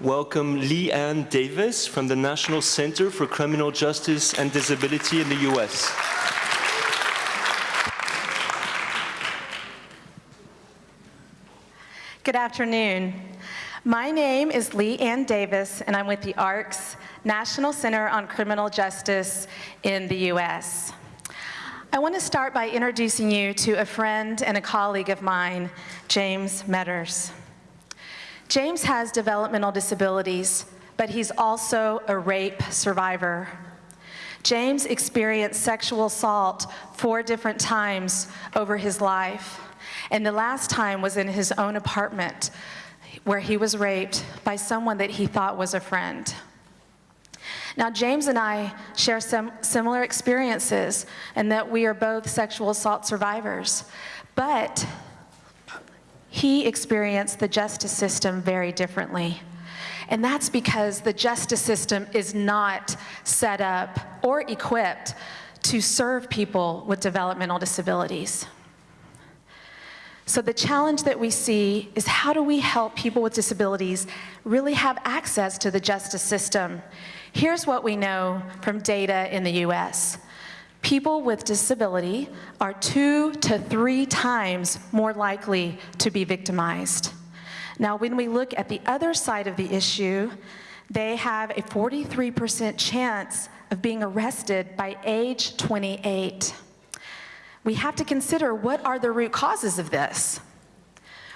welcome Leigh Ann Davis from the National Center for Criminal Justice and Disability in the U.S. Good afternoon. My name is Leigh Ann Davis, and I'm with the Arc's National Center on Criminal Justice in the U.S. I want to start by introducing you to a friend and a colleague of mine, James Meadours. James has developmental disabilities, but he's also a rape survivor. James experienced sexual assault four different times over his life, and the last time was in his own apartment where he was raped by someone that he thought was a friend. Now, James and I share some similar experiences in that we are both sexual assault survivors, but he experienced the justice system very differently. And that's because the justice system is not set up or equipped to serve people with developmental disabilities. So the challenge that we see is how do we help people with disabilities really have access to the justice system? Here's what we know from data in the US. People with disability are two to three times more likely to be victimized. Now, when we look at the other side of the issue, they have a 43% chance of being arrested by age 28 we have to consider what are the root causes of this.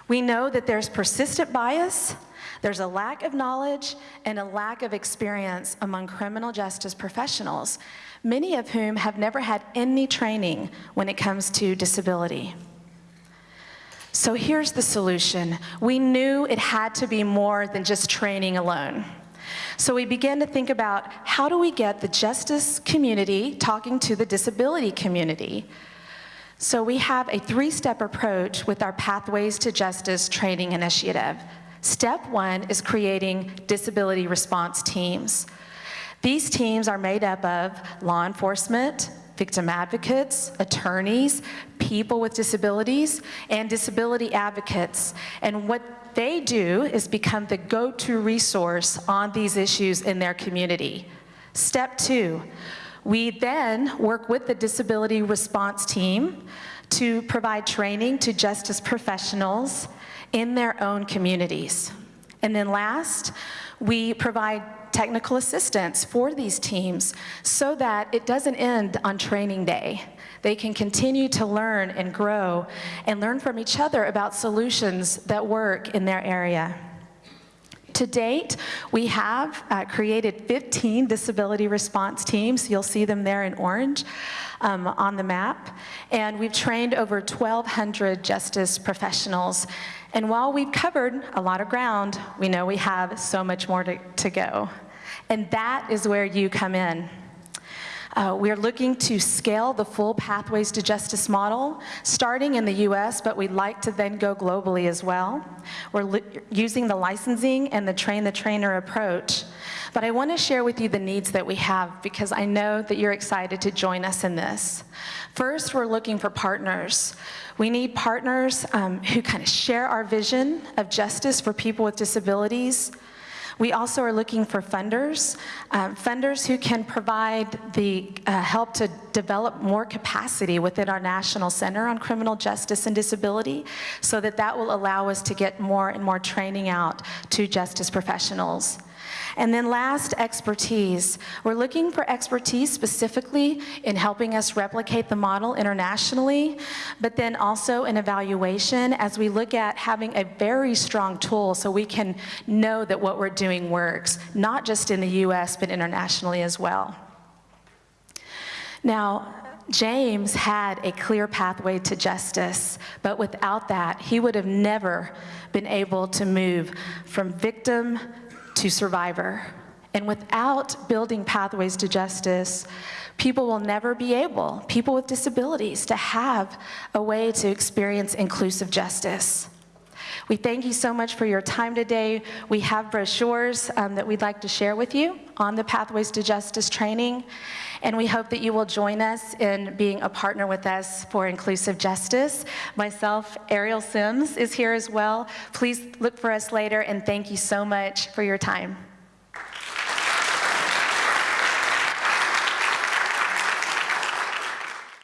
We know that there's persistent bias, there's a lack of knowledge and a lack of experience among criminal justice professionals, many of whom have never had any training when it comes to disability. So here's the solution. We knew it had to be more than just training alone. So we began to think about how do we get the justice community talking to the disability community so we have a three-step approach with our Pathways to Justice training initiative. Step one is creating disability response teams. These teams are made up of law enforcement, victim advocates, attorneys, people with disabilities, and disability advocates. And what they do is become the go-to resource on these issues in their community. Step two, we then work with the disability response team to provide training to justice professionals in their own communities. And then last, we provide technical assistance for these teams so that it doesn't end on training day. They can continue to learn and grow and learn from each other about solutions that work in their area. To date, we have uh, created 15 disability response teams. You'll see them there in orange um, on the map. And we've trained over 1,200 justice professionals. And while we've covered a lot of ground, we know we have so much more to, to go. And that is where you come in. Uh, we're looking to scale the full Pathways to Justice model, starting in the US, but we'd like to then go globally as well. We're using the licensing and the train-the-trainer approach. But I want to share with you the needs that we have because I know that you're excited to join us in this. First, we're looking for partners. We need partners um, who kind of share our vision of justice for people with disabilities, we also are looking for funders, um, funders who can provide the uh, help to develop more capacity within our National Center on Criminal Justice and Disability so that that will allow us to get more and more training out to justice professionals. And then last, expertise. We're looking for expertise specifically in helping us replicate the model internationally, but then also in evaluation as we look at having a very strong tool so we can know that what we're doing works, not just in the US, but internationally as well. Now, James had a clear pathway to justice, but without that, he would have never been able to move from victim to survivor. And without building pathways to justice, people will never be able, people with disabilities, to have a way to experience inclusive justice. We thank you so much for your time today. We have brochures um, that we'd like to share with you on the Pathways to Justice training, and we hope that you will join us in being a partner with us for inclusive justice. Myself, Ariel Sims, is here as well. Please look for us later, and thank you so much for your time.